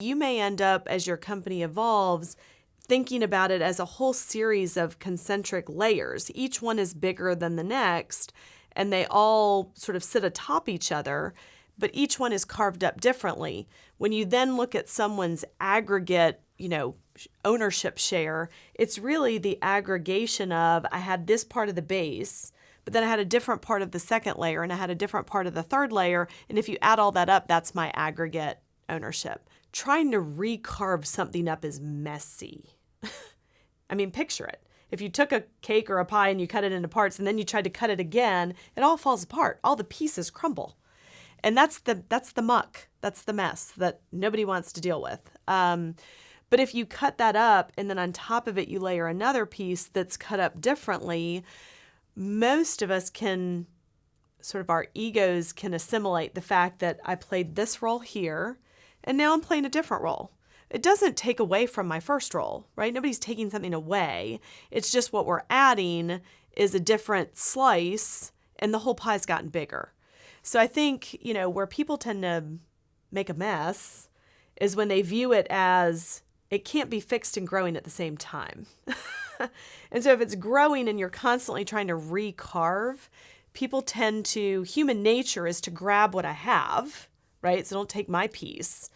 You may end up, as your company evolves, thinking about it as a whole series of concentric layers. Each one is bigger than the next, and they all sort of sit atop each other, but each one is carved up differently. When you then look at someone's aggregate, you know, ownership share, it's really the aggregation of I had this part of the base, but then I had a different part of the second layer and I had a different part of the third layer. And if you add all that up, that's my aggregate ownership. Trying to recarve something up is messy. I mean, picture it. If you took a cake or a pie and you cut it into parts and then you tried to cut it again, it all falls apart. All the pieces crumble. And that's the that's the muck. That's the mess that nobody wants to deal with. Um, but if you cut that up and then on top of it you layer another piece that's cut up differently, most of us can sort of our egos can assimilate the fact that I played this role here and now I'm playing a different role it doesn't take away from my first role, right? Nobody's taking something away. It's just what we're adding is a different slice and the whole pie's gotten bigger. So I think, you know, where people tend to make a mess is when they view it as it can't be fixed and growing at the same time. and so if it's growing and you're constantly trying to recarve, people tend to, human nature is to grab what I have, right? So don't take my piece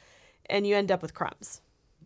and you end up with crumbs.